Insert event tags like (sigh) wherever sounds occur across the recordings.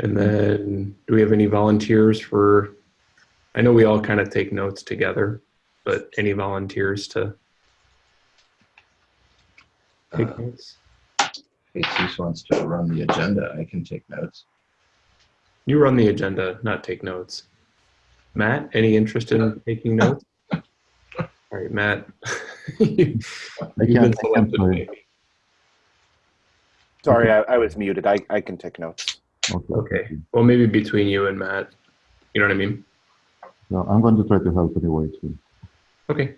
And then, do we have any volunteers for, I know we all kind of take notes together, but any volunteers to take Uh, notes? Jesus wants to run the agenda. I can take notes. You run the agenda, not take notes. Matt, any interest in (laughs) taking notes? All right, Matt. (laughs) You- I been can't, I can't selected. play. Sorry, I, I was muted. I, I can take notes. Okay. Okay, well, maybe between you and Matt, you know what I mean? So I'm going to try to help anyway too. Okay,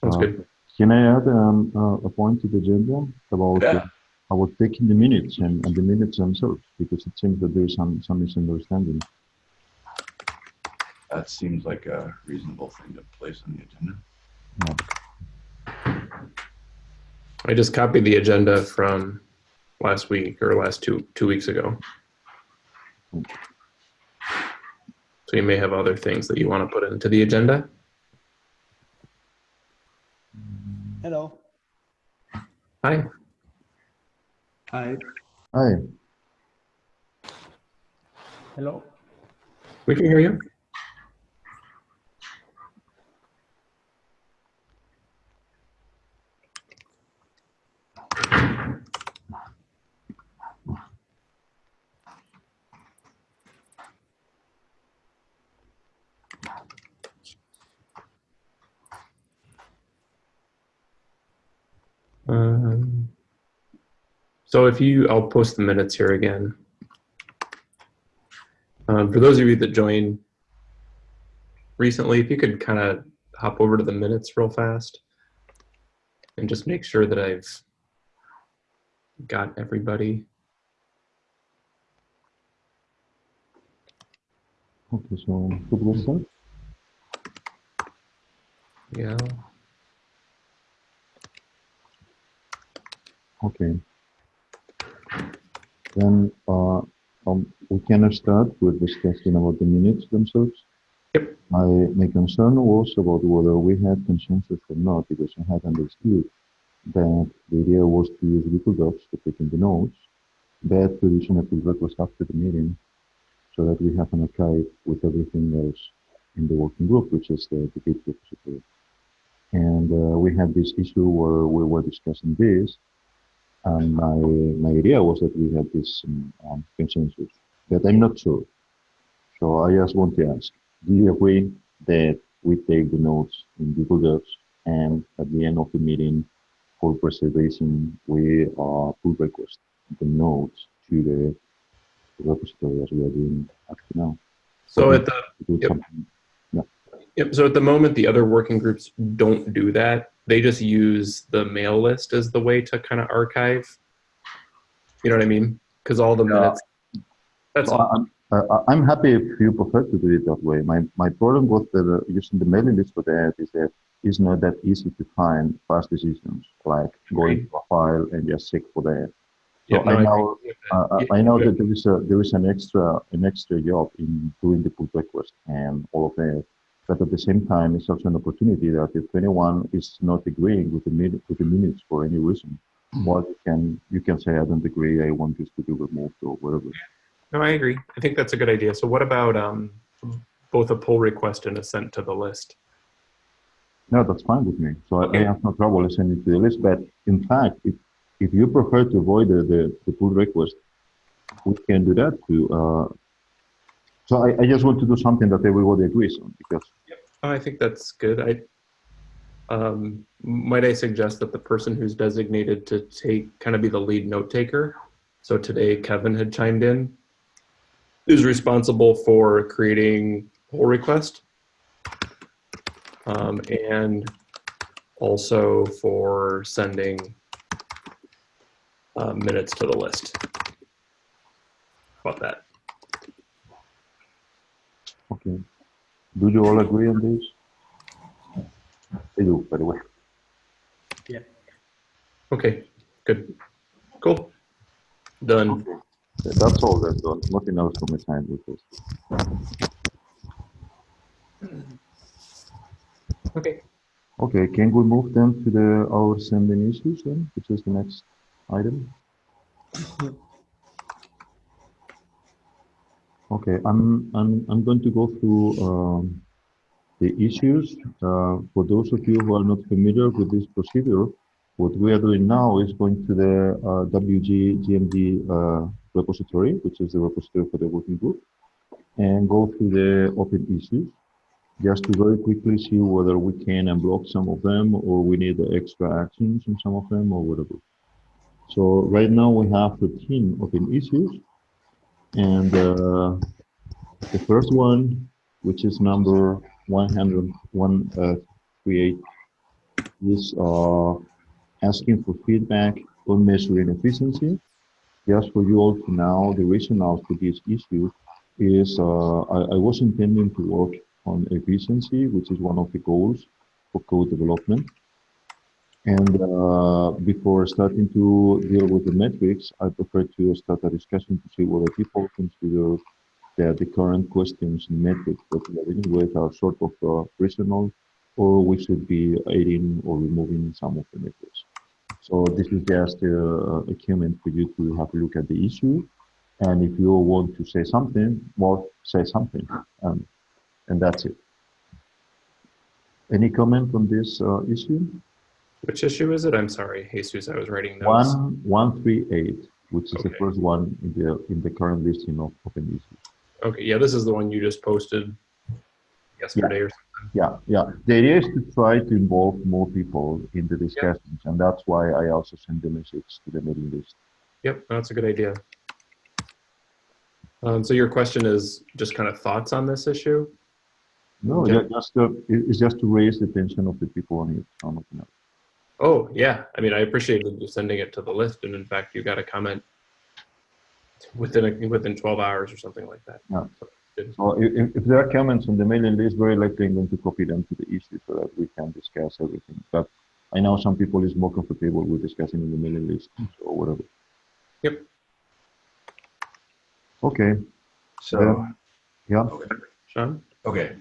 sounds Uh, good. Can I add um, uh, a point to the agenda about Yeah. uh, about taking the minutes and, and the minutes themselves because it seems that there is some some misunderstanding. That seems like a reasonable thing to place on the agenda. I just copied the agenda from last week or last two, two weeks ago. So you may have other things that you want to put into the agenda. Hello. Hi, Hi. Hi. Hello. we can hear you. Um, so if you, I'll post the minutes here again. Um, for those of you that joined recently, if you could kind of hop over to the minutes real fast and just make sure that I've got everybody. Okay, so could we start? Yeah. Okay. Then uh, um, we can start with discussing about the minutes themselves. Yep. My, my concern was about whether we had consensus or not, because I had understood that the idea was to use Google Docs to take in the notes, that issue a pull request after the meeting, so that we have an archive with everything else in the working group, which is the, Git repository. And uh, we had this issue where we were discussing this, and my, my idea was that we had this um, um, consensus, but I'm not sure. So I just want to ask, do you agree that we take the notes in Google Docs and at the end of the meeting for preservation, we uh, pull request the notes to the repository as we are doing now? So at the Yep. something- Yep. So at the moment, the other working groups don't do that. They just use the mail list as the way to kind of archive. You know what I mean? Because all the Yeah. minutes. That's all. I'm, uh, I'm happy if you prefer to do it that way. My, my problem with the, using the mailing list for that is that it's not that easy to find fast decisions, like going to a file and just check for that. So Yep, no, I know, that. uh, Yeah, I know that there is a, there is an extra, an extra job in doing the pull request and all of that. But at the same time, it's also an opportunity that if anyone is not agreeing with the minute, with the minutes for any reason, well, you can, you can say, I don't agree, I want this to be removed or whatever. No, I agree. I think that's a good idea. So what about um, both a pull request and a sent to the list? No, that's fine with me. So I- Okay. I have no trouble sending it to the list. But in fact, if, if you prefer to avoid the, the, the pull request, we can do that too. Uh, so I, I just want to do something that everybody agrees on because I think that's good. I um, might I suggest that the person who's designated to take kind of be the lead note taker. So today Kevin had chimed in, is responsible for creating pull request, um, and also for sending uh, minutes to the list. How About that. Okay. Do you all agree on this? I do, by the way. Yeah. Okay, good, cool, done. Okay. That's all that's done. Nothing else from my side with this. Okay. Okay, can we move then to the our sending issues then, which is the next item? (laughs) Okay, I'm, I'm, I'm going to go through um, the issues. Uh, for those of you who are not familiar with this procedure, what we are doing now is going to the uh, WG GMD uh, repository, which is the repository for the working group, and go through the open issues, just to very quickly see whether we can unblock some of them or we need extra actions on some of them or whatever. So right now we have 13 open issues. And uh, the first one, which is number 138, is uh, asking for feedback on measuring efficiency. Just for you all to know, the rationale for this issue is uh, I, I was intending to work on efficiency, which is one of the goals for code development. And uh, before starting to deal with the metrics, I prefer to start a discussion to see whether people consider that the current questions and metrics that we are dealing with are sort of uh, reasonable, or we should be adding or removing some of the metrics. So this is just uh, a comment for you to have a look at the issue. And if you want to say something, well, say something. Um, and that's it. Any comment on this uh, issue? Which issue is it? I'm sorry, Jesus, I was writing notes. One, one, three, eight, which is the first one in the in the current listing of open issues. Okay, yeah, this is the one you just posted yesterday or something. Yeah, yeah. The idea is to try to involve more people in the discussions, and that's why I also send the message to the mailing list. Yep, that's a good idea. Um, so your question is just kind of thoughts on this issue? No, Okay. ju- just to, it's just to raise the attention of the people on it. on up. Oh, yeah. I mean, I appreciated you sending it to the list, and in fact, you got a comment within a, within 12 hours or something like that. Yeah. So, good. So if, if- if there are comments on the mailing list, very likely I'm going to copy them to the issue so that we can discuss everything. But I know some people is more comfortable with discussing in the mailing list hmm. or whatever. Yep. Okay, So, yeah. okay, Sean? okay.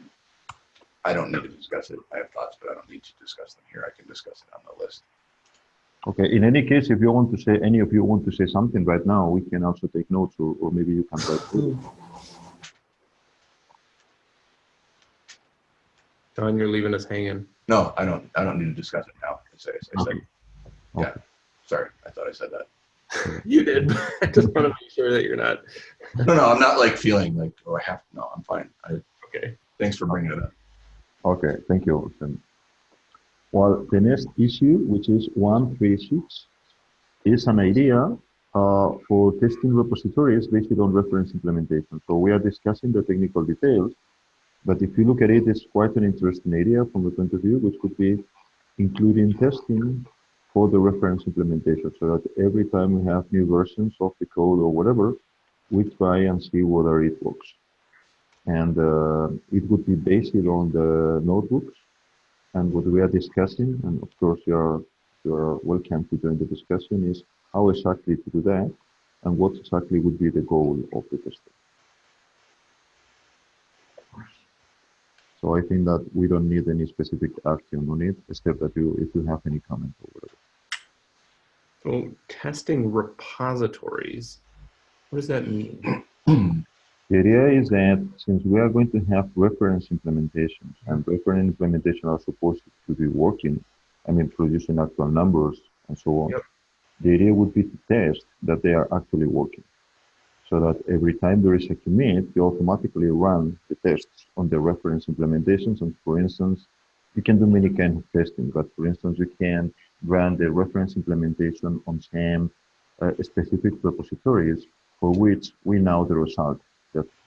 I don't need to discuss it. I have thoughts, but I don't need to discuss them here. I can discuss it on the list. Okay, in any case, if you want to say, any of you want to say something right now, we can also take notes or, or maybe you can write. Sean, you're leaving us hanging. No, I don't, I don't need to discuss it now. I say, I said, Okay. yeah, sorry, I thought I said that. (laughs) You did. (laughs) I just want to make sure that you're not. No, no, I'm not like feeling like, oh, I have, to. no, I'm fine. I, Okay. thanks for bringing it up. Okay, thank you. Well, the next issue, which is 136, is an idea uh, for testing repositories based on reference implementation. So we are discussing the technical details, but if you look at it, it's quite an interesting idea from the point of view, which could be including testing for the reference implementation, so that every time we have new versions of the code or whatever, we try and see whether it works and uh, it would be based on the notebooks and what we are discussing and of course you are you are welcome to join the discussion is how exactly to do that and what exactly would be the goal of the testing so i think that we don't need any specific action on it except that you if you have any comment or whatever So testing repositories. What does that mean? (clears throat) The idea is that since we are going to have reference implementations and reference implementation are supposed to be working, I mean, producing actual numbers and so on, Yep. the idea would be to test that they are actually working. So that every time there is a commit, you automatically run the tests on the reference implementations. And for instance, you can do many kinds of testing, but for instance, you can run the reference implementation on some uh, specific repositories for which we know the result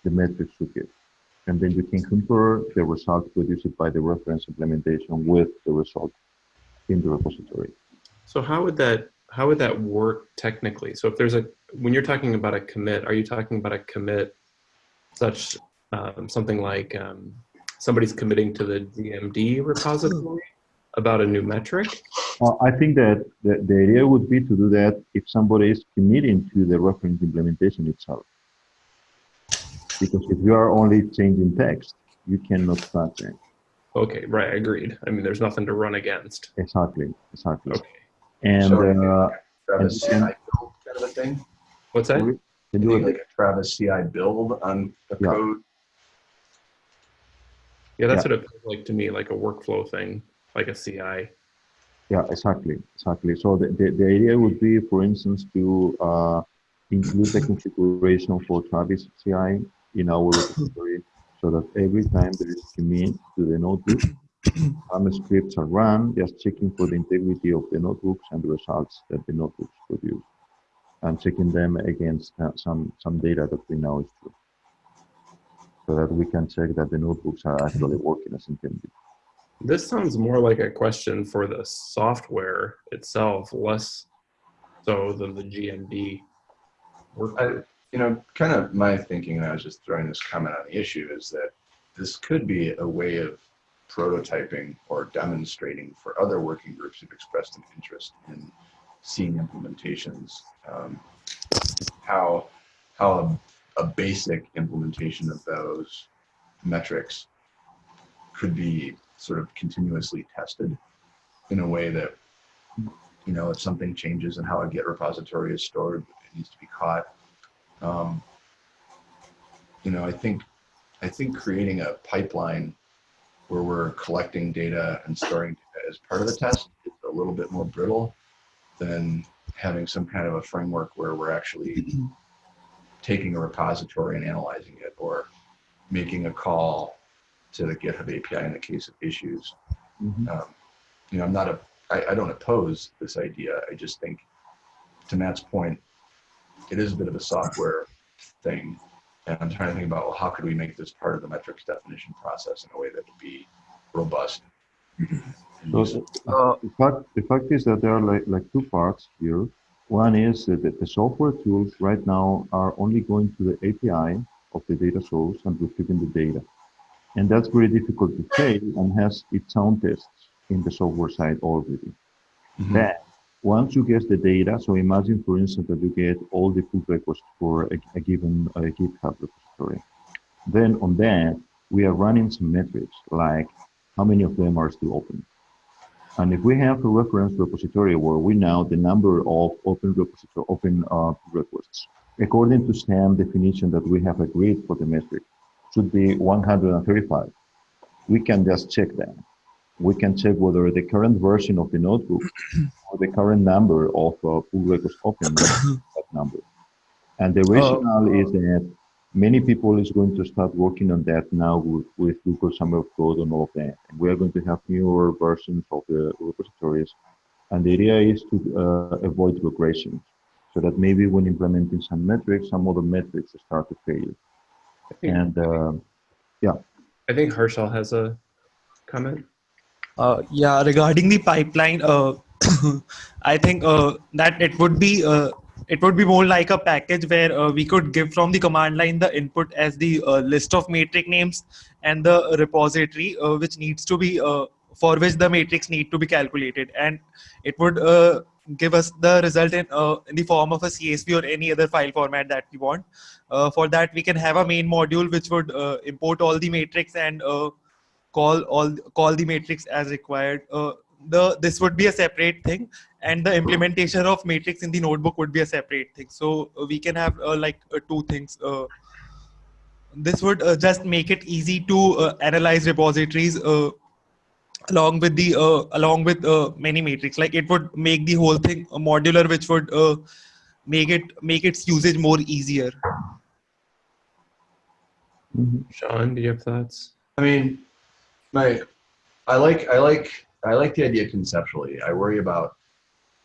the metrics should give. And then you can compare the result produced by the reference implementation with the result in the repository. So how would that how would that work technically? So if there's a when you're talking about a commit, are you talking about a commit such um, something like um, somebody's committing to the GMD repository about a new metric? Uh, I think that the, the idea would be to do that if somebody is committing to the reference implementation itself. Because if you are only changing text, you cannot track it. Okay, right, agreed. I mean, there's nothing to run against. Exactly, exactly. Okay, And So, uh, Travis, and- I kind of a thing. what's that? Can you Doing like a Travis CI build on the Yeah. code. Yeah, that's Yeah. what it feels like to me, like a workflow thing, like a CI. Yeah, exactly, exactly. So the, the, the idea would be, for instance, to uh, include the configuration for Travis CI in our repository so that every time there is a commit to the notebook, (clears throat) some scripts are run, just checking for the integrity of the notebooks and the results that the notebooks produce, and checking them against uh, some, some data that we know is true. So that we can check that the notebooks are actually working as intended. This sounds more like a question for the software itself, less so than the GMD. I, you know, kind of my thinking, and I was just throwing this comment on the issue, is that this could be a way of prototyping or demonstrating for other working groups who've expressed an interest in seeing implementations, um, how how a, a basic implementation of those metrics could be sort of continuously tested in a way that you know if something changes in how a Git repository is stored, it needs to be caught. Um, you know, I think I think creating a pipeline where we're collecting data and storing data as part of the test is a little bit more brittle than having some kind of a framework where we're actually taking a repository and analyzing it or making a call to the GitHub API in the case of issues. Mhm. Um, you know, I'm not a, I, I don't oppose this idea. I just think, to Matt's point, it is a bit of a software thing. And I'm trying to think about, well, how could we make this part of the metrics definition process in a way that would be robust? Mm-hmm. So useful? Uh, the, fact, the fact is that there are like, like two parts here. One is that the, software tools right now are only going to the API of the data source and retrieving the data. And that's very difficult to fail and has its own tests in the software side already. Mm-hmm. Then, once you get the data, so imagine, for instance, that you get all the pull requests for a, a given uh, GitHub repository. Then on that, we are running some metrics like how many of them are still open. And if we have a reference repository where we know the number of open repository, open uh, requests, according to SAM definition that we have agreed for the metric, should be 135. We can just check that. We can check whether the current version of the notebook (clears throat) or the current number of uh, pull requests open that number. And the rationale is that many people is going to start working on that now with, with Google Summer of Code and all of that. And we are going to have newer versions of the repositories. And the idea is to uh, avoid regression so that maybe when implementing some metrics, some other metrics start to fail. And uh, I think Harshal has a comment. Uh, yeah, regarding the pipeline, uh, (coughs) I think uh, that it would be it would be more like a package where uh, we could give from the command line the input as the uh, list of matrix names and the repository uh, which needs to be for which the matrix need to be calculated, and it would give us the result in, in the form of a CSV or any other file format that we want. For that, we can have a main module which would import all the matrix and call all call the matrix as required. Uh, the this would be a separate thing and the implementation of matrix in the notebook would be a separate thing. So uh, we can have uh, like uh, two things. Uh, this would uh, just make it easy to uh, analyze repositories uh, along with the uh, along with uh, many matrix. Like it would make the whole thing modular which would uh, make it make its usage more easier. Mhm. Sean, do you have thoughts? I mean, my, I like, I like, I like the idea conceptually. I worry about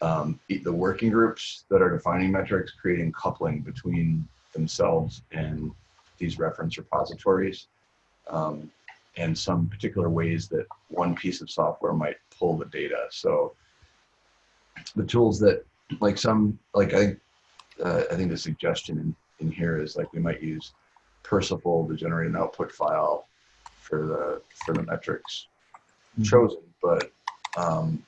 um, the working groups that are defining metrics, creating coupling between themselves and these reference repositories, um, and some particular ways that one piece of software might pull the data. So the tools that, like some, like I, uh, I think the suggestion in, in here is like we might use Perceval to generate an output file for the for the metrics Mhm. chosen, but um,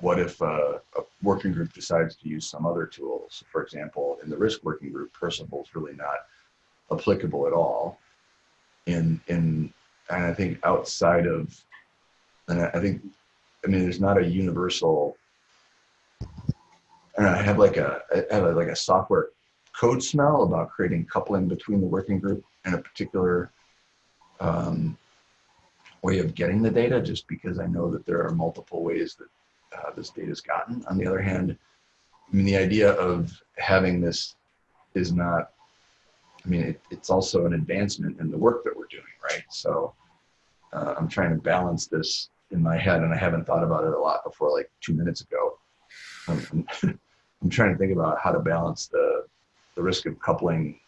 what if uh, a working group decides to use some other tools? For example, in the risk working group, Perceval is really not applicable at all. In in and I think outside of, and I I think, I mean, there's not a universal. And I have like a I have like a software code smell about creating coupling between the working group and a particular um, way of getting the data, just because I know that there are multiple ways that uh, this data is gotten. On the other hand, I mean, the idea of having this is not, I mean, it, it's also an advancement in the work that we're doing, right? So uh, I'm trying to balance this in my head, and I haven't thought about it a lot before, like two minutes ago. I'm, I'm, (laughs) I'm trying to think about how to balance the the risk of coupling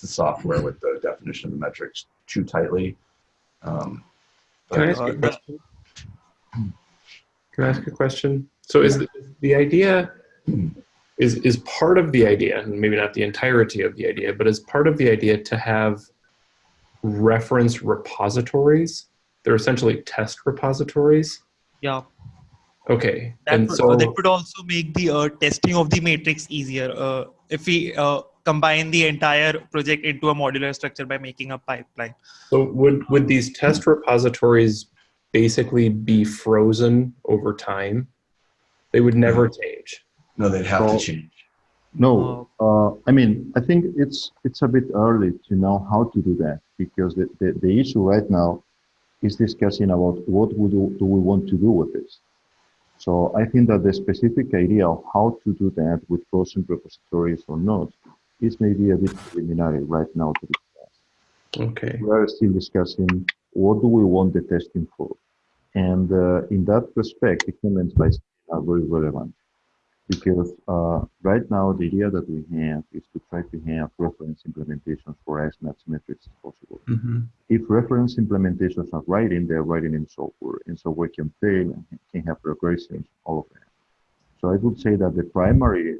the software with the definition of the metrics too tightly. Um, Can I ask Uh, a question? Can I ask a question? So is the, the idea is is part of the idea, and maybe not the entirety of the idea, but is part of the idea to have reference repositories? They're essentially test repositories. Yeah. Okay, That and would, so that would also make the uh, testing of the matrix easier uh, if we uh, combine the entire project into a modular structure by making a pipeline. so would would these test repositories basically be frozen over time? They would never change. no, they'd have Well, to change. No, uh, I mean, I think it's it's a bit early to know how to do that because the, the, the issue right now is discussing about what we do, do we want to do with this. So I think that the specific idea of how to do that with frozen repositories or not is maybe a bit preliminary right now to discuss. Okay. We are still discussing what do we want the testing for. And uh, in that respect, the comments by are very relevant because uh, right now the idea that we have is to try to have reference implementations for as much metrics as possible. hmm If reference implementations are writing, they're writing in software, and software can fail and can have regressions, all of that. So I would say that the primary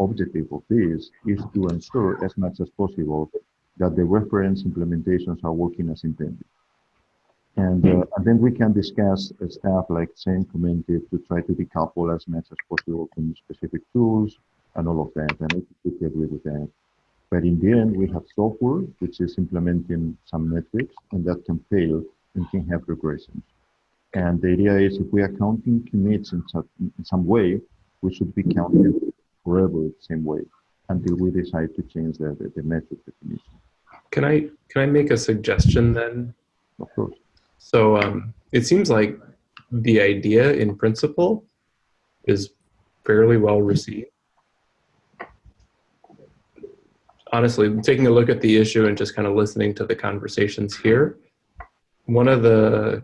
objective of this is to ensure as much as possible that the reference implementations are working as intended. And, uh, and then we can discuss uh, stuff like Sam commented to try to decouple as much as possible from specific tools and all of that. And I completely agree with that. But in the end, we have software which is implementing some metrics and that can fail and can have regressions. And the idea is if we are counting commits in, such, in some way, we should be counting forever the same way until we decide to change the, the, the metric definition. Can I can I make a suggestion then? Of course. So um, it seems like the idea in principle is fairly well received. Honestly, taking a look at the issue and just kind of listening to the conversations here, one of the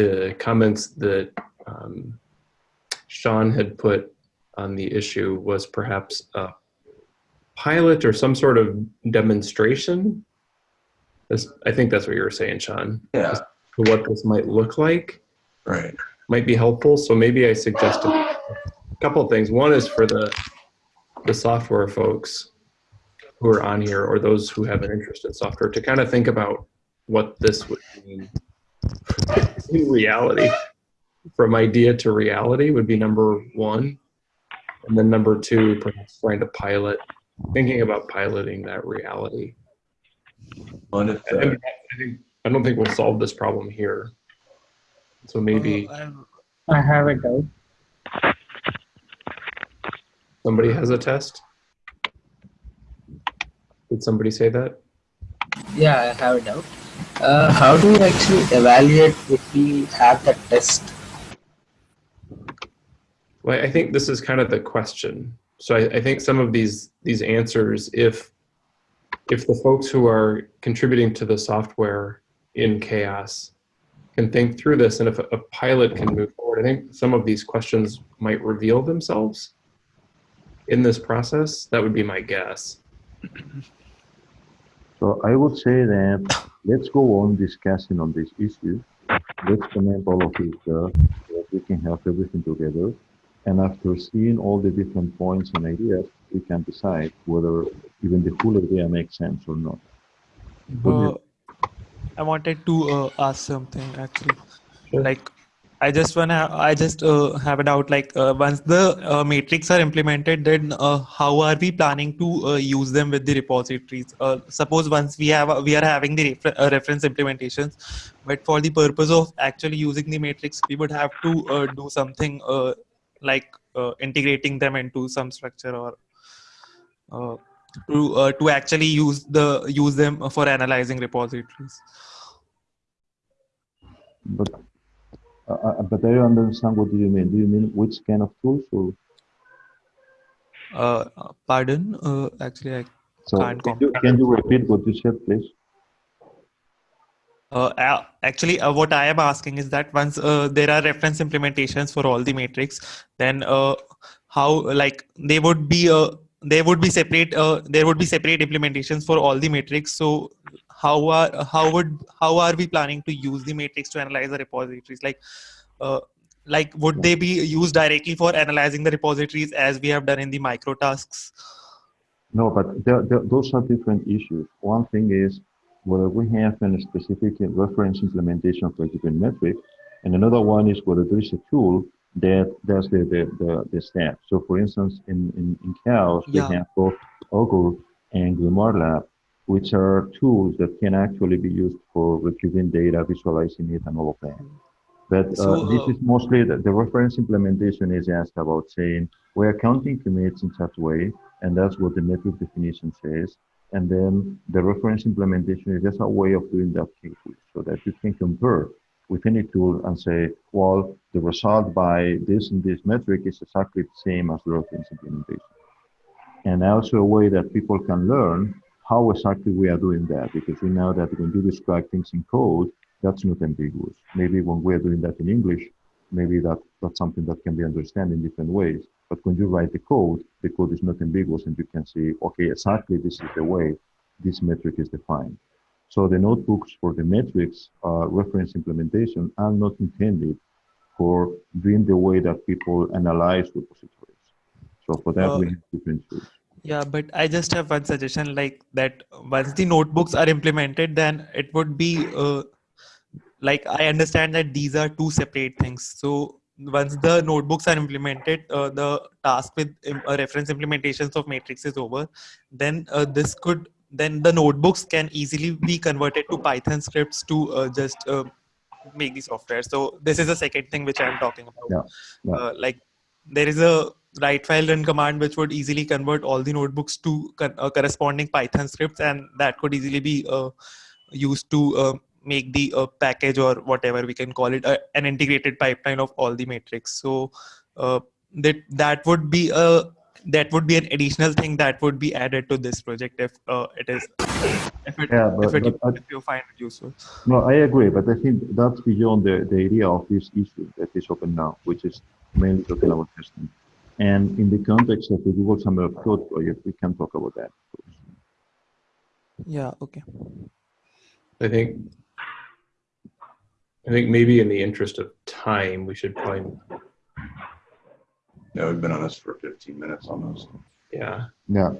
the comments that um, Sean had put on the issue was perhaps a pilot or some sort of demonstration. This, I think that's what you were saying, Sean Yeah, what this might look like right. might be helpful. So maybe I suggested a couple of things. One is for the the software folks who are on here or those who have an interest in software to kind of think about what this would mean in reality. From idea to reality would be number one. And then number two, perhaps trying to pilot, thinking about piloting that reality. And if, I, uh, mean, I think I don't think we'll solve this problem here. So maybe I'm- have a doubt. somebody has a test. Did somebody say that? Yeah, I have a doubt. Uh, how do we actually evaluate if we have that test? Well, I think this is kind of the question. So I, I think some of these these answers, if if the folks who are contributing to the software in CHAOSS can think through this, and if a, pilot can move forward, I think some of these questions might reveal themselves in this process. That would be my guess. So I would say that let's go on discussing on this issue. Let's connect all of it uh, so we can have everything together. And after seeing all the different points and ideas, we can decide whether even the whole idea makes sense or not. Uh, I wanted to uh, ask something actually. Sure. Like, I just wanna, I just uh, have a doubt. Like, uh, once the uh, matrix are implemented, then uh, how are we planning to uh, use them with the repositories? Uh, suppose once we have, we are having the refer- uh, reference implementations, but for the purpose of actually using the matrix, we would have to uh, do something uh, like uh, integrating them into some structure or uh, to uh, to actually use the use them for analyzing repositories. But uh, uh, but I don't understand what do you mean. Do you mean which kind of tools or Uh, pardon? Uh, actually, I so Can't can you, can you repeat what you said, please? Uh, actually, uh, what I am asking is that once uh, there are reference implementations for all the matrix, then uh, how like they would be uh, there would be separate uh, there would be separate implementations for all the matrix. So how are how would how are we planning to use the matrix to analyze the repositories? Like uh, like would they be used directly for analyzing the repositories as we have done in the micro tasks? No, but those are different issues. One thing is whether we have a specific reference implementation for a given metric, and another one is whether there is a tool that does the, the, the, the steps. So for instance, in, in, in CHAOSS, Yeah. we have both Augur and Grimoire Lab, which are tools that can actually be used for retrieving data, visualizing it, and all of that. But uh, So, this uh, is mostly the, the reference implementation is just about saying we are counting commits in such a way, and that's what the metric definition says. And then the reference implementation is just a way of doing that so that you can compare with any tool and say, well, the result by this and this metric is exactly the same as the reference implementation. And also a way that people can learn how exactly we are doing that because we know that when you describe things in code, that's not ambiguous. Maybe when we're doing that in English, maybe that, that's something that can be understood in different ways. But when you write the code, the code is not ambiguous and you can see, okay, exactly this is the way this metric is defined. So the notebooks for the metrics uh, reference implementation are not intended for doing the way that people analyze repositories. So for that, Uh, we have different tools. Yeah, but I just have one suggestion like that once the notebooks are implemented, then it would be uh, like I understand that these are two separate things. So once the notebooks are implemented, uh, the task with uh, reference implementations of matrix is over. Then uh, this could then the notebooks can easily be converted to Python scripts to uh, just uh, make the software. So this is the second thing which I'm talking about. Yeah, yeah. Uh, like there is a write file run command which would easily convert all the notebooks to uh, corresponding Python scripts, and that could easily be uh, used to make the uh, package or whatever we can call it uh, an integrated pipeline of all the metrics So uh, that that would be a that would be an additional thing that would be added to this project if uh, it is if it, Yeah, but- if, it, but if you find it useful. No, I agree, but I think that's beyond the, the idea of this issue that is open now, which is mainly talking about testing. And in the context of the Google Summer of Code project, we can talk about that. Yeah. Okay. I think I think maybe in the interest of time, we should probably Yeah, we've been on this for 15 minutes almost. yeah. Yeah.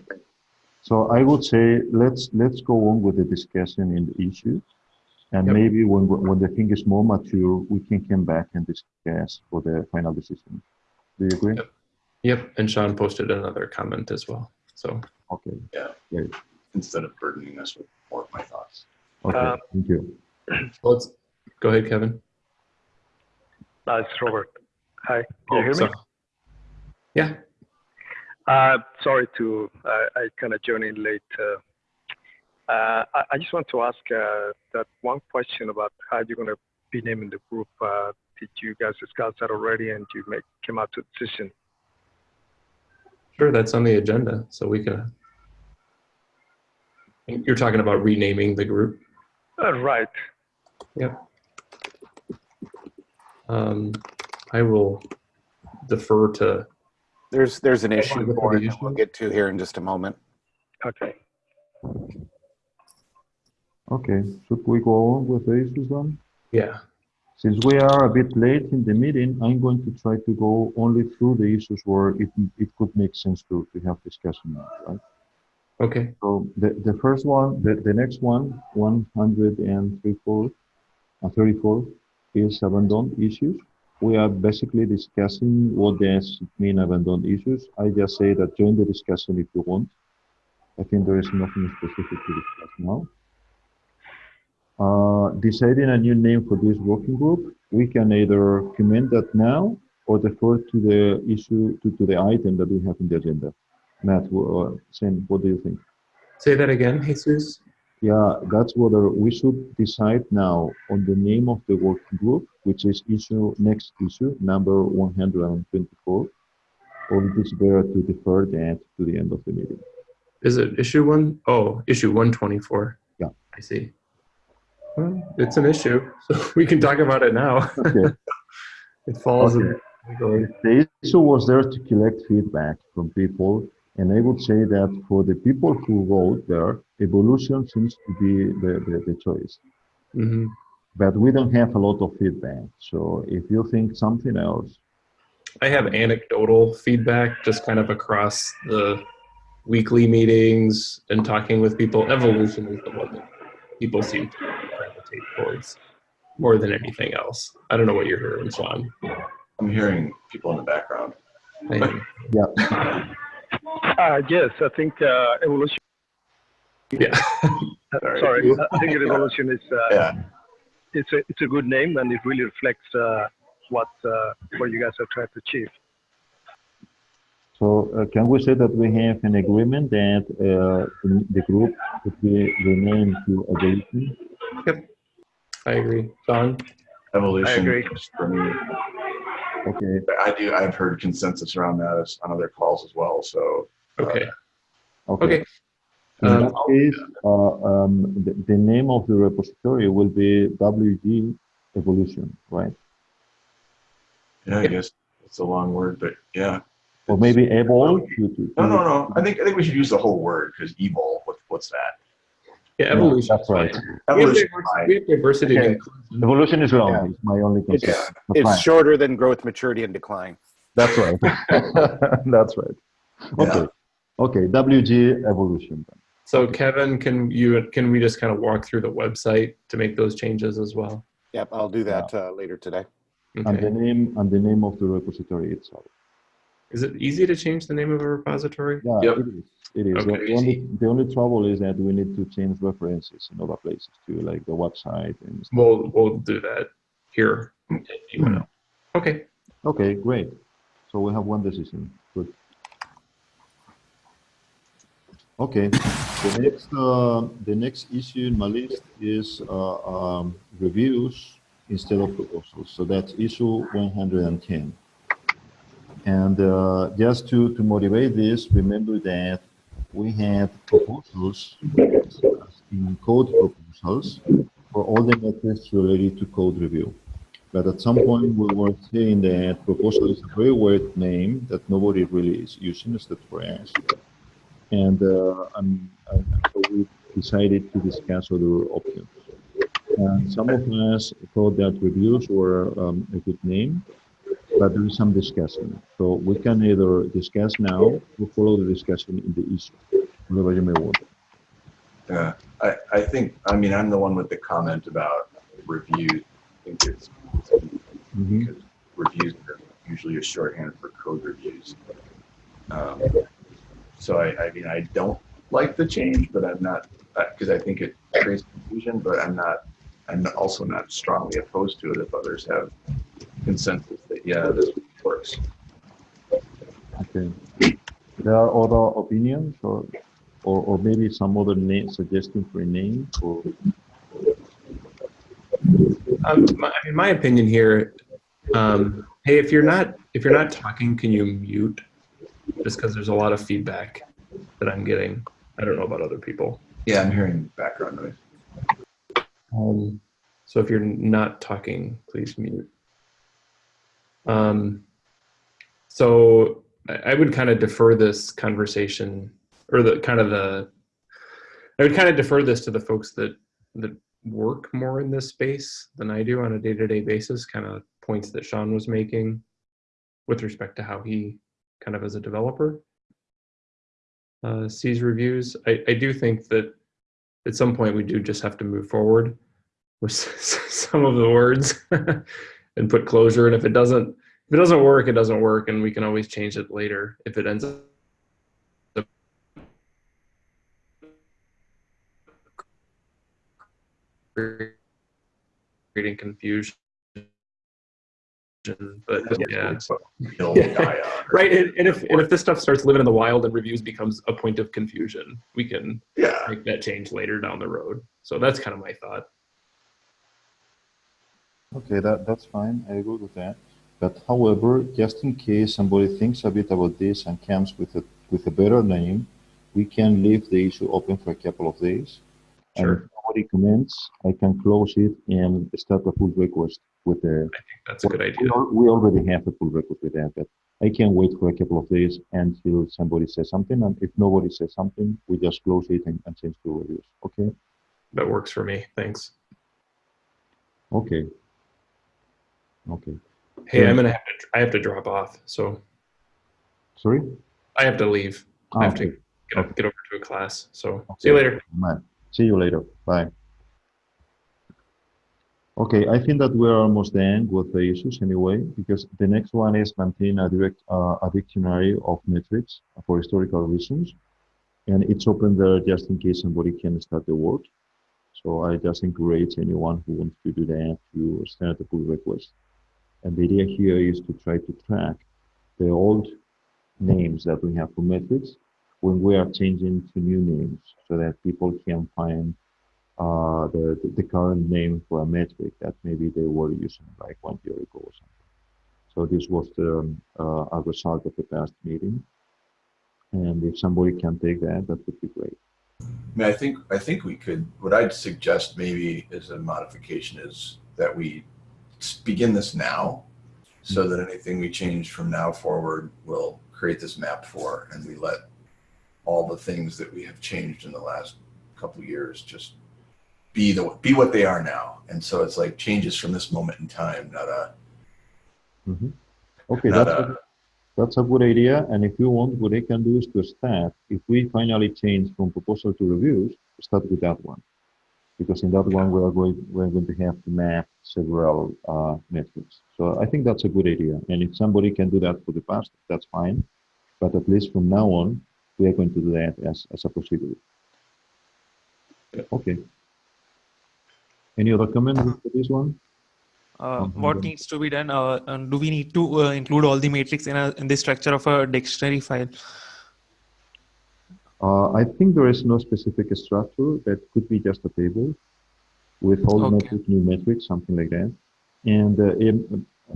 So I would say let's let's go on with the discussion in the issue, and Yep. maybe when when the thing is more mature, we can come back and discuss for the final decision. Do you agree? Yep. Yep. And Sean posted another comment as well. So Okay. Instead of burdening us with more of my thoughts. Okay. Uh, Thank you. let's go ahead, Kevin. Uh, it's Robert. Hi, can you hear Oh, so- me? Yeah. Uh, sorry to, uh, I kind of joined in late. Uh, uh, I, I just want to ask uh, that one question about how you're going to be naming the group. Uh, did you guys discuss that already and you make, came out to a decision? Sure, that's on the agenda, so we can. You're talking about renaming the group. Uh, right. Um, I will defer to. There's there's an issue for for it the that we'll get to here in just a moment. Okay. Okay. Should we go on with the issues then? Yeah. Since we are a bit late in the meeting, I'm going to try to go only through the issues where it, it could make sense to, to have discussion, right? Okay. So the, the first one, the, the next one, 134, uh, 34 is abandoned issues. We are basically discussing what does mean abandoned issues. I just say that join the discussion if you want. I think there is nothing specific to discuss now. Uh, deciding a new name for this working group, we can either comment that now or defer to the issue, to, to the item that we have in the agenda. Matt, uh, Shane, what do you think? Say that again, Jesus. Yeah, that's whether we should decide now on the name of the working group, which is issue next issue number 124, or it is better to defer that to the end of the meeting. Is it issue one? Oh, issue 124. Yeah. I see. Well, it's an issue, so (laughs) we can talk about it now. Okay. (laughs) it falls in Okay. the. The issue was there to collect feedback from people, and I would say that for the people who wrote there, evolution seems to be the, the, the choice. Mhm. But we don't have a lot of feedback. So if you think something else, I have anecdotal feedback just kind of across the weekly meetings and talking with people. Evolution is the one that people seem to gravitate towards more than anything else. I don't know what you're hearing, Swan. I'm hearing people in the background. Yeah, (laughs) Uh, yes, I think uh, evolution. yeah. (laughs) (laughs) Sorry, I think (laughs) evolution is uh, Yeah, it's a it's a good name and it really reflects uh, what uh, what you guys are trying to achieve. So uh, can we say that we have an agreement that uh, the, the group would be renamed to Evolution? Yep, I agree. Sean? evolution I agree. for me. Okay, I do. I've heard consensus around that as- on other calls as well. So Okay. okay. Okay. In Um, that case, uh, um, the, the name of the repository will be WG Evolution, right? yeah, I guess it's a long word, but yeah. Or maybe Evol? to- to- No, no, no. I think I think we should use the whole word because evil. What, what's that? Yeah, Yeah, evolution. that's right. Evolution. diversity, we have diversity Okay. and. Evolution is wrong. Yeah. It's my only concern. It's, But it's shorter than growth, maturity, and decline. That's right. (laughs) That's right. Okay. Okay. WG Evolution. Then. So Kevin, can you can we just kind of walk through the website to make those changes as well? Yep, I'll do that uh, later today. And the name and the name of the repository itself. Is it easy to change the name of a repository? Yeah, Yep. it is. It is. The- Okay. The, only, the only trouble is that we need to change references in other places too, like the website and stuff. We'll we'll do that here. wanna. Okay. Okay, great. So we have one decision. Good. Okay, the next, uh, the next issue in my list is uh, um, reviews instead of proposals. So that's issue 110. And uh, just to, to motivate this, remember that we have proposals in code proposals for all the methods related to code review. But at some point, we were saying that proposal is a very weird name that nobody really is using, except for us. And, uh, so we decided to discuss other options. And some of us thought that reviews were um, a good name, but there is some discussion. So we can either discuss now or follow the discussion in the issue, whatever you may want. Yeah, I, I think, I mean, I'm the one with the comment about reviews. I think it's, Mhm. because reviews are usually a shorthand for code reviews. Um, So I, I mean, I don't like the change, but I'm not, because I think it creates confusion, but I'm not, I'm also not strongly opposed to it if others have consensus that, yeah, this works. Okay. There are other opinions or, or, or maybe some other name, suggestion for a name or, Um, my, in my opinion here, um, hey, if you're not if you're not talking, can you mute? Just because there's a lot of feedback that I'm getting. I don't know about other people. Yeah, I'm hearing background noise. Um, so if you're not talking, please mute. Um, so I, would kind of defer this conversation or the kind of the, I would kind of defer this to the folks that, that work more in this space than I do on a day-to-day basis, kind of points that Sean was making with respect to how he kind of as a developer uh, sees reviews. I, I do think that at some point we do just have to move forward with (laughs) some of the words (laughs) and put closure. And if it doesn't, if it doesn't work, it doesn't work, and we can always change it later if it ends up creating confusion. but yeah. Yeah. (laughs) Right, and, and if and if this stuff starts living in the wild and reviews becomes a point of confusion, we can Yeah, make that change later down the road. So that's kind of my thought. Okay, that, that's fine. I agree with that. But however, just in case somebody thinks a bit about this and comes with a, with a better name, we can leave the issue open for a couple of days. Sure. And if nobody comments, I can close it and start a pull request with the, That's a good idea. we already have a pull request with that, but I can wait for a couple of days until somebody says something. And if nobody says something, we just close it and, and change to reviews. Okay? That works for me. Thanks. Okay. Okay. Hey, Yeah. I'm gonna have to. I have to drop off, so Sorry? I have to leave. I Ah, have to get, up, get over to a class. So see you later. Man, see you later. Bye. Okay, I think that we're almost done with the issues anyway, because the next one is maintain a direct uh, a dictionary of metrics for historical reasons, and it's open there just in case somebody can start the work. So I just encourage anyone who wants to do that to start a pull request. And the idea here is to try to track the old names that we have for metrics when we are changing to new names so that people can find uh, the, the, current name for a metric that maybe they were using like one year ago or something. So this was the, um, uh, a result of the past meeting. And if somebody can take that, that would be great. I mean, I think, I think we could, what I'd suggest maybe as a modification is that we begin this now so hmm. that anything we change from now forward will create this map for, and we let all the things that we have changed in the last couple of years just be the, be what they are now. And so it's like changes from this moment in time, not a, mm-hmm. Okay, not that's a, a, that's a good idea. And if you want, what I can do is to start, if we finally change from proposal to reviews, start with that one. Because in that one, we are going, we're going to have to map several uh, metrics. So I think that's a good idea. And if somebody can do that for the past, that's fine. But at least from now on, we are going to do that as, as a procedure. Okay. Any other comment for this one? Uh, what needs to be done? Uh, and do we need to uh, include all the matrix in a in the structure of a dictionary file? Uh, I think there is no specific structure. That could be just a table with all Okay. metric, new metrics, something like that. And uh, if,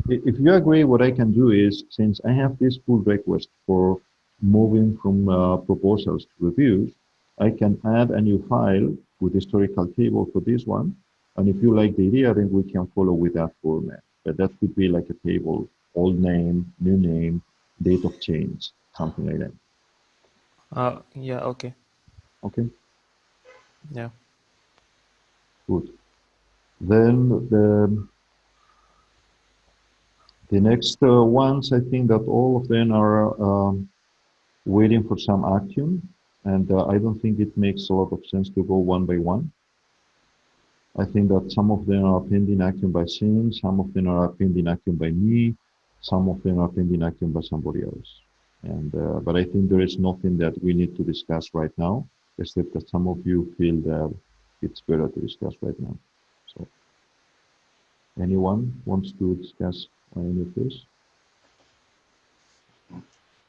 if you agree, what I can do is, since I have this pull request for moving from uh, proposals to reviews, I can add a new file with historical table for this one. And if you like the idea, then we can follow with that format. But that could be like a table, old name, new name, date of change, something like that. Uh, yeah. Okay. Okay. Yeah. Good. Then the the next uh, ones, I think that all of them are um, waiting for some action, and uh, I don't think it makes a lot of sense to go one by one. I think that some of them are pending action by Shane, some of them are pending action by me, some of them are pending action by somebody else. And uh, but I think there is nothing that we need to discuss right now, except that some of you feel that it's better to discuss right now. So, anyone wants to discuss any of this?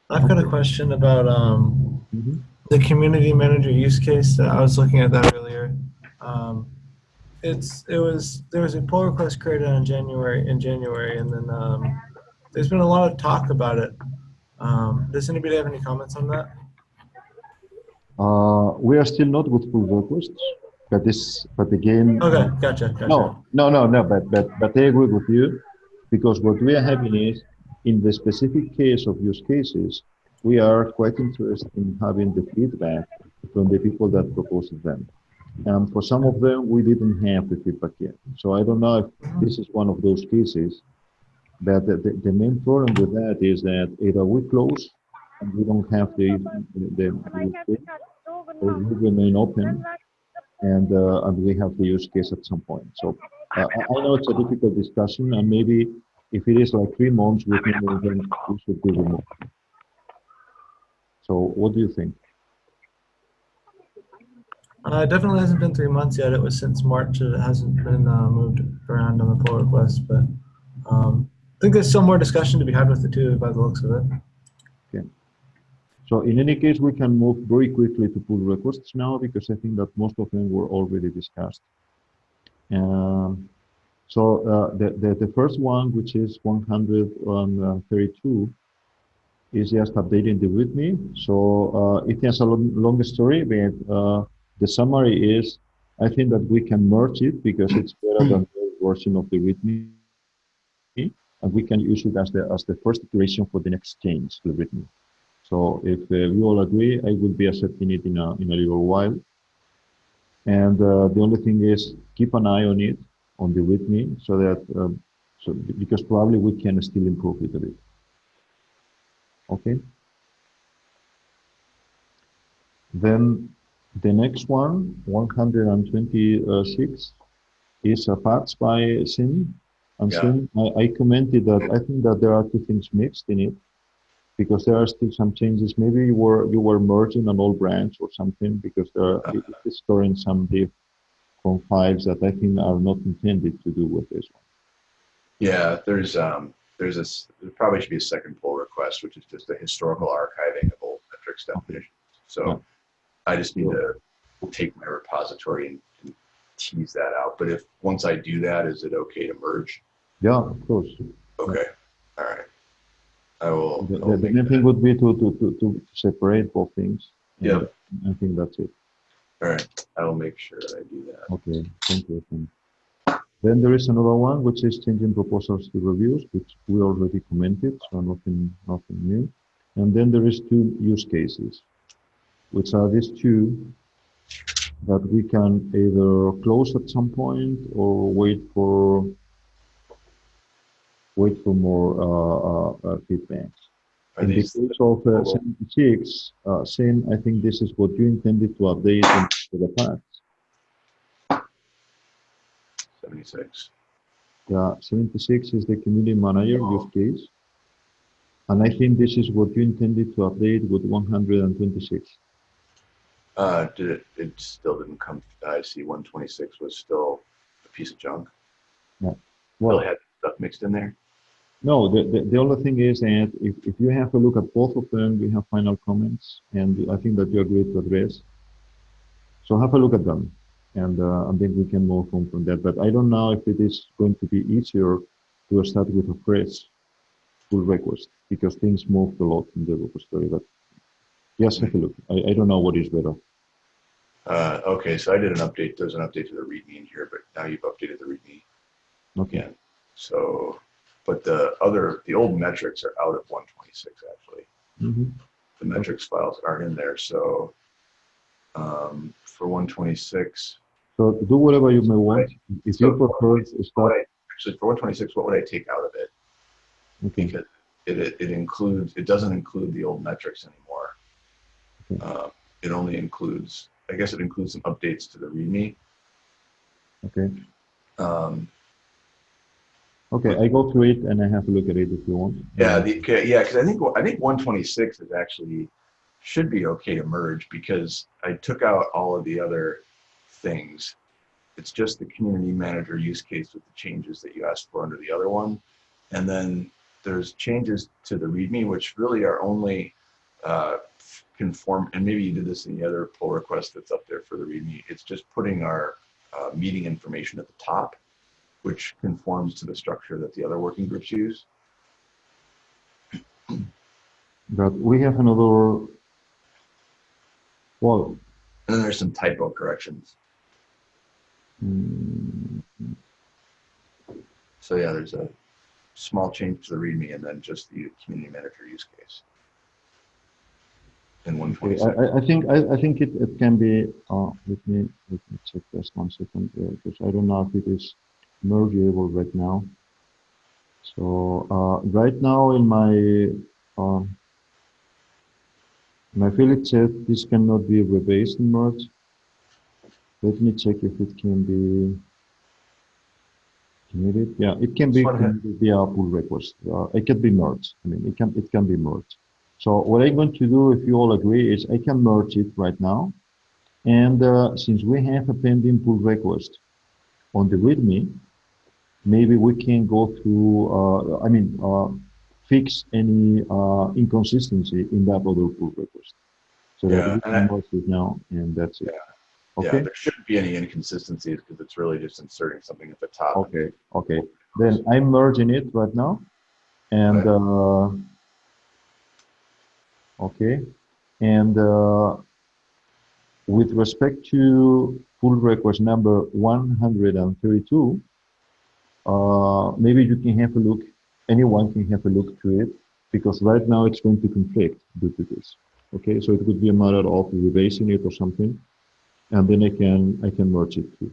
I've got a question about um, Mhm. the community manager use case. That I was looking at that earlier. Um, it's it was there was a pull request created on January in January, and then um, there's been a lot of talk about it. Um, does anybody have any comments on that? Uh, we are still not with pull requests, but this, but again. Okay, gotcha, gotcha. No, no, no, no, but, but, but I agree with you, because what we are having is, in the specific case of use cases, we are quite interested in having the feedback from the people that proposed them. And for some of them, we didn't have the feedback yet. So I don't know if this is one of those cases, but the, the, the main problem with that is that either we close and we don't have the, the, the or we remain open and uh, and we have the use case at some point. So uh, I know it's a difficult discussion, and maybe if it is like three months, we can then we should be removed. So what do you think? Uh, definitely hasn't been three months yet. It was since March. It hasn't been uh, moved around on the pull request, but um, think there's some more discussion to be had with the two by the looks of it. Okay. So in any case, we can move very quickly to pull requests now because I think that most of them were already discussed. Um, so uh, the, the, the first one, which is 132, is just updating the README. So uh, it has a long, long story, but uh, the summary is, I think that we can merge it because it's better than the version of the README, and we can use it as the as the first iteration for the next change README. So if uh, we all agree, I will be accepting it in a, in a little while. And uh, the only thing is keep an eye on it, on the README, so that, um, so because probably we can still improve it a bit. Okay. Then the next one, 126, is a patch by Sim. And Yeah. Sim, I, I commented that I think that there are two things mixed in it because there are still some changes. Maybe you were you were merging an old branch or something because there are, it- it's storing some diff from files that I think are not intended to do with this one. Yeah, there's um, there's a s- there probably should be a second pull request, which is just a historical archiving of old metrics definitions. Yeah. So I just need to take my repository and, and tease that out. But if once I do that, is it okay to merge? Yeah, of course. Okay, all right. I will. The, the, the main thing would be to, to, to, to separate both things. Yeah. I think that's it. All right, I will make sure that I do that. Okay, thank you. Tim. Then there is another one, which is changing proposals to reviews, which we already commented, so nothing, nothing new. And then there is two use cases, which are these two that we can either close at some point or wait for wait for more uh, uh, uh, feedbacks. Are In the case of uh, 76, uh, same, I think this is what you intended to update into the past. 76? Yeah, 76 is the community manager use case. And I think this is what you intended to update with 126. Uh, did it? It still didn't come. I see 126 was still a piece of junk. Still Well, had stuff mixed in there. no, the, the, the only thing is that if, if you have a look at both of them, we have final comments, and I think that you agreed to address. So have a look at them, and, uh, and then we can move on from that. But I don't know if it is going to be easier to start with a fresh pull request, because things moved a lot in the repository. But yes, have a look. I, I don't know what is better. Uh, okay, so I did an update. There's an update to the README in here, but now you've updated the README Okay. again. So, but the other, the old metrics are out of 126 actually. Mhm. The metrics files aren't in there. So, um, for 126, So do whatever you may want. If you So- prefer to what start, I, actually for 126, what would I take out of it? okay. because it, it, it includes, it doesn't include the old metrics anymore. Uh, it only includes, I guess it includes some updates to the README. Okay. Um, Okay, I go through it and I have a look at it if you want. yeah, the, okay, yeah, because I think I think 126 is actually should be okay to merge because I took out all of the other things. It's just the community manager use case with the changes that you asked for under the other one, and then there's changes to the README which really are only uh, conform. And maybe you did this in the other pull request that's up there for the README. It's just putting our uh, meeting information at the top, which conforms to the structure that the other working groups use. But we have another, well, And then there's some typo corrections. mm, So yeah, there's a small change to the README and then just the community manager use case. In okay, I, I- I think, I, I think it, it can be, uh, let me, let me check just one second, because I don't know if it is mergeable right now. So, uh, right now in my, um, my field it said this cannot be rebased and merged. Let me check if it can be committed. Yeah, it can be This one has- via pull request. Uh, it can be merged. I mean, it can, it can be merged. So what I'm going to do, if you all agree, is I can merge it right now. And uh, since we have a pending pull request on the README, maybe we can go through, uh, I mean, uh, fix any uh, inconsistency in that other pull request. So Yeah, that we can merge it now, and that's it. Yeah, Okay, Yeah, there shouldn't be any inconsistencies because it's really just inserting something at the top. okay, okay. Then I'm merging it right now. And, uh, okay. And uh, with respect to pull request number 132, uh, maybe you can have a look, anyone can have a look to it, because right now it's going to conflict due to this. Okay, so it could be a matter of erasing it or something, and then I can I can merge it too.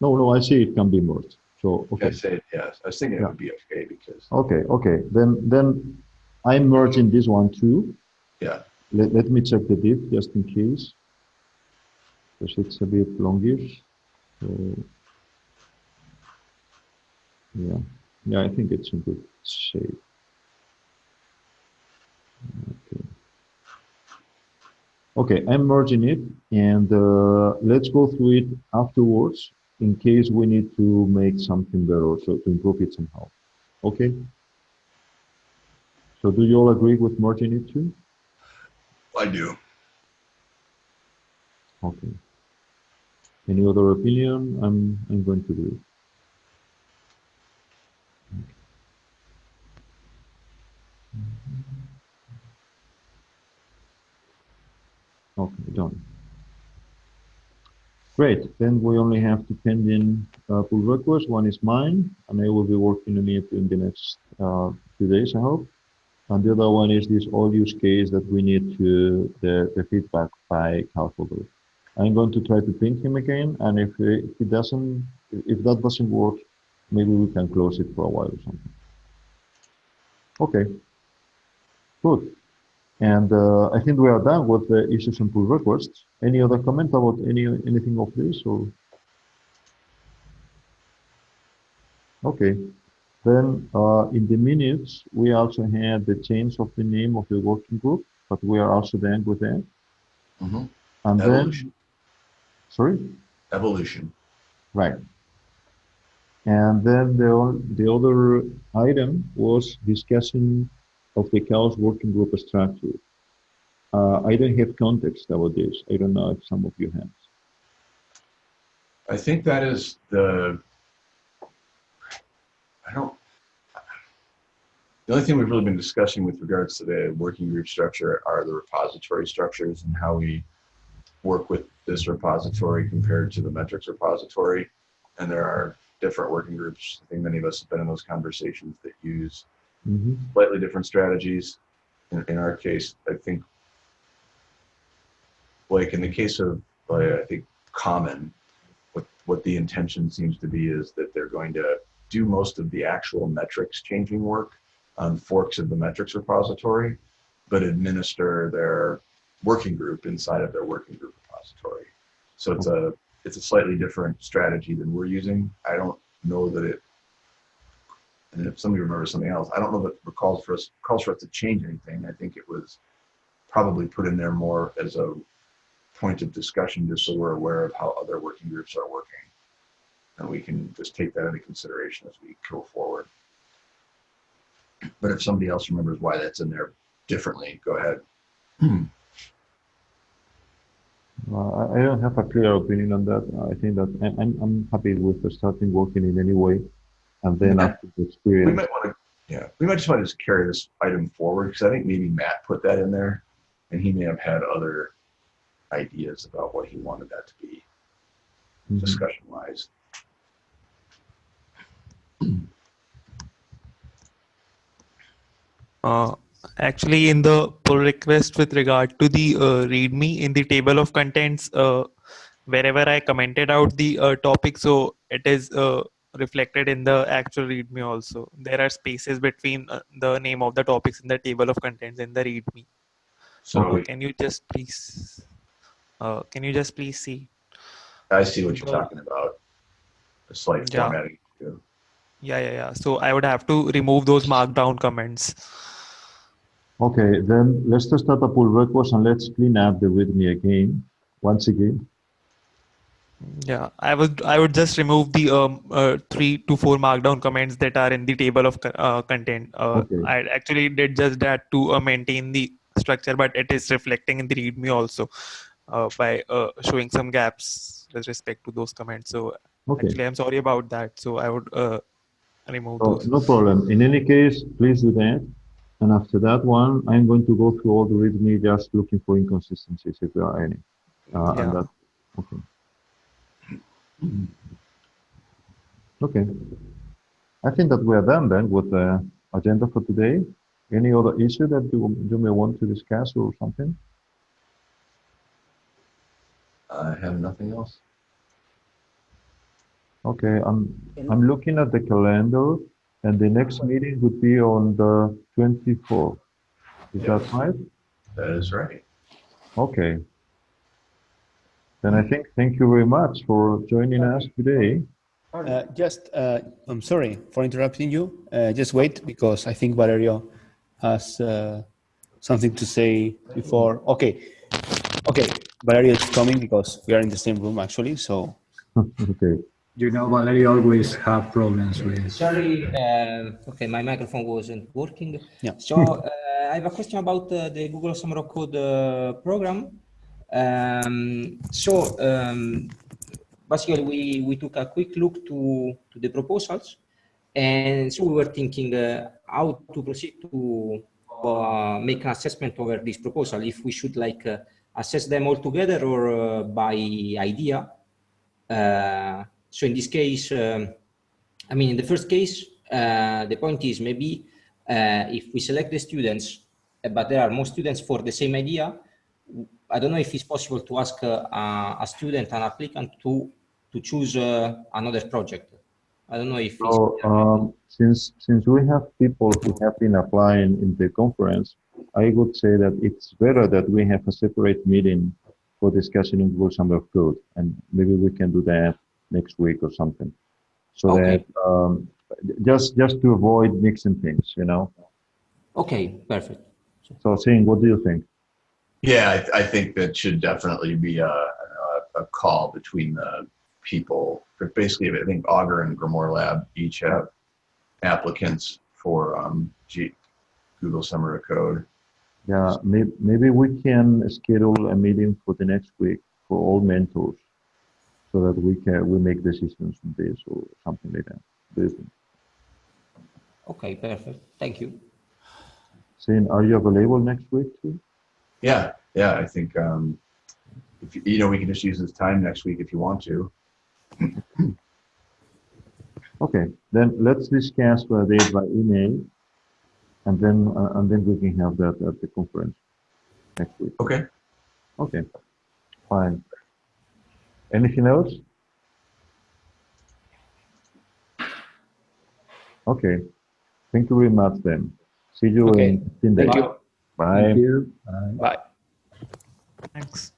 No, no, I see it can be merged. So Okay, okay, say, yes, I was thinking it would be okay because, okay, okay. Then then I'm merging this one too. yeah, Let, let me check the diff just in case. Because it's a bit longish. So, yeah, yeah, I think it's in good shape. Okay. Okay, I'm merging it and uh, let's go through it afterwards in case we need to make something better, so to improve it somehow. Okay? So do you all agree with merging it too? I do. Okay. Any other opinion? I'm I'm going to do it. Okay, done. Great. Then we only have two pending uh, pull requests. One is mine, and I will be working on it in the next uh, few days, I hope. And the other one is this all use case that we need to the, the feedback by Calfolder. I'm going to try to ping him again, and if uh, if it doesn't, if that doesn't work, maybe we can close it for a while or something. Okay. Good. And uh, I think we are done with the issues and pull requests. Any other comment about any anything of this or? Okay. Then uh, in the minutes, we also had the change of the name of the working group, but we are also done with that. Mhm. And then, sorry? evolution. Right. And then the, the other item was discussion of the CHAOSS working group structure. Uh, I don't have context this. I don't know if some of you have. I think that is the, I don't, the only thing we've really been discussing with regards to the working group structure are the repository structures and how we work with this repository compared to the metrics repository. And there are different working groups. I think many of us have been in those conversations that use Mhm. slightly different strategies. In, in our case, I think, like in the case of, I think, Common, what, what the intention seems to be is that they're going to do most of the actual metrics changing work on forks of the metrics repository, but administer their working group inside of their working group repository. So it's a, it's a slightly different strategy than we're using. I don't know that it and if somebody remembers something else, I don't know that it calls for us calls for us to change anything. I think it was probably put in there more as a point of discussion, just so we're aware of how other working groups are working, and we can just take that into consideration as we go forward. But if somebody else remembers why that's in there differently, go ahead. Uh, I don't have a clear opinion on that. I think that I'm, I'm happy with starting working in any way. And then Yeah. after the We might want to, yeah, we might just want to just carry this item forward because I think maybe Matt put that in there, and he may have had other ideas about what he wanted that to be. Mhm. discussion wise. Uh, actually, in the pull request with regard to the uh, README in the table of contents, uh, wherever I commented out the uh, topic, so it is uh, reflected in the actual README also. There are spaces between uh, the name of the topics in the table of contents in the README. So can you just please, uh, can you just please see? I see what you're talking about. A slight Yeah. formatting. too. Yeah, yeah, yeah. So I would have to remove those markdown comments. okay, then let's just start a pull request and let's clean up the README again, once again. Yeah, I would I would just remove the um, uh, three to four markdown comments that are in the table of uh, content. Uh, Okay. I actually did just that to uh, maintain the structure, but it is reflecting in the README also uh, by uh, showing some gaps with respect to those comments. So Okay. actually, I'm sorry about that. So I would uh, remove So those. no problem. In any case, please do that. And after that one, I'm going to go through all the README just looking for inconsistencies if there are any. Uh, Yeah. And that, okay. Mm-hmm. Okay. I think that we are done then with the agenda for today. Any other issue that you, you may want to discuss or something? I have nothing else. Okay, I'm, I'm looking at the calendar and the next meeting would be on the 24th. Is that right? That is right. Okay. Then I think, thank you very much for joining us today. Uh, just, uh, I'm sorry for interrupting you. Uh, just wait because I think Valerio has uh, something to say before. Okay, okay, Valerio is coming because we are in the same room actually. So (laughs) Okay. You know, Valerio always have problems with. Sorry, uh, okay, my microphone wasn't working. Yeah. So (laughs) uh, I have a question about uh, the Google Summer of Code uh, program. Um, so um, basically, we, we took a quick look to, to the proposals. And so we were thinking uh, how to proceed to uh, make an assessment over this proposal, if we should like uh, assess them all together or uh, by idea. Uh, so in this case, um, I mean, in the first case, uh, the point is maybe if we select the students, but there are more students for the same idea, I don't know if it's possible to ask uh, a, a student, an applicant to to choose uh, another project. I don't know if it's, So, um, since, since we have people who have been applying in the conference, I would say that it's better that we have a separate meeting for discussing Summer of Code. And maybe we can do that next week or something. So Okay. that, um, just, just to avoid mixing things, you know? okay, perfect. So seeing what do you think? Yeah, I, I think that should definitely be a, a, a call between the people. But basically, I think Augur and GrimoireLab each have applicants for um, G, Google Summer of Code. Yeah, maybe, maybe we can schedule a meeting for the next week for all mentors so that we can, we make decisions on this or something like that. Do? Okay, perfect. Thank you. Singh, are you available next week too? Yeah, yeah, I think um, if you, you know we can just use this time next week if you want to. (clears throat) Okay, then let's discuss the date by email, and then uh, and then we can have that at the conference next week. Okay. Okay, fine. Anything else? Okay, thank you very much then. See you Okay, in 15 days. Thank you. Bye. Thank you. Bye. bye. Thanks.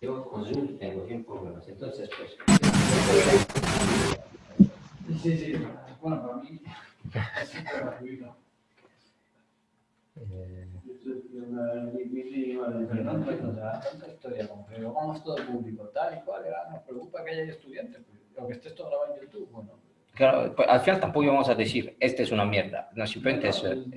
Yo con Zoom tengo 100 problemas, entonces pues... Sí, sí. Bueno, para mí. Fernando, no te da tanta historia como que vamos todo público, tal y cual, ah, nos preocupa que haya estudiantes, pues, o que esté esto grabado en YouTube, bueno. Claro, pues, al final tampoco íbamos a decir, este es una mierda. No, simplemente es, es